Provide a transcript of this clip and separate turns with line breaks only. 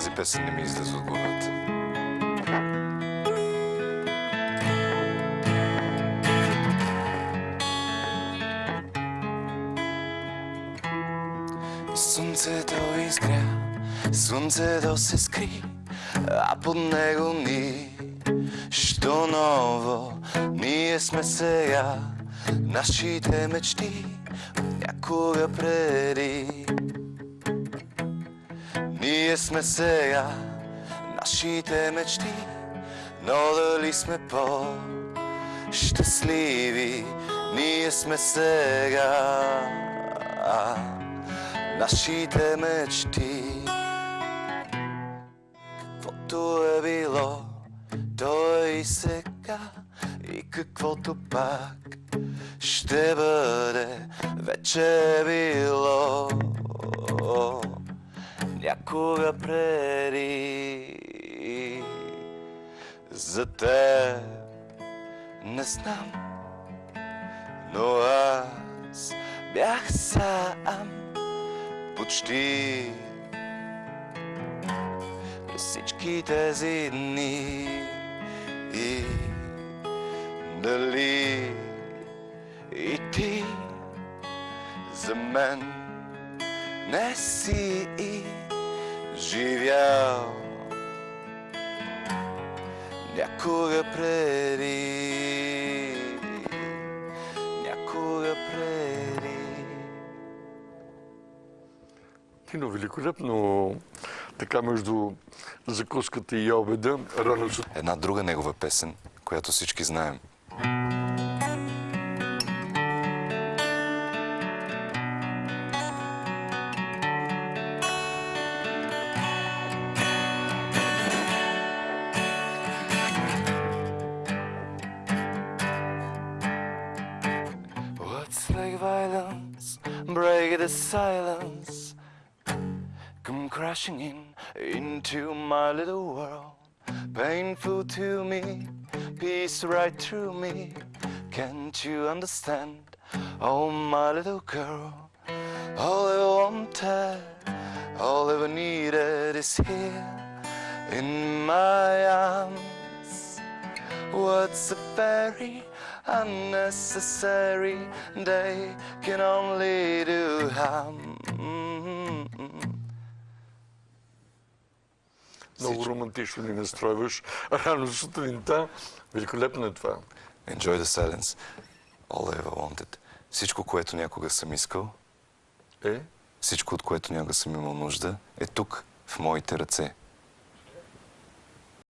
Тази песен не ми излезе от главата. Слънцето изгря, слънцето се скри, а под него ни, що ново, ние сме сега, нашите мечти някога преди. Ние сме сега, нашите мечти, но дали сме по-щастливи, ние сме сега нашите мечти. Каквото е било, то е и сега, и каквото пак ще бъде, вече е било някога преди. За те не знам, но аз бях сам почти през всички тези дни и дали и ти за мен не си и живял някога преди някога преди
Кино великолепно, така между закуската и обеда. Рано.
Една друга негова песен, която всички знаем. What's like violence? Break the silence. Come crashing in into my little world. Painful to me, peace right through me. Can't you understand? Oh, my little girl. All I wanted, all I ever needed is here in my arms. What's a very unnecessary? They can only do harm.
Много романтично ни настройваш. Рано сутринта. Великолепно е това.
Enjoy the silence. All I ever wanted. Всичко, което някога съм искал,
Е?
всичко, от което някога съм имал нужда, е тук, в моите ръце.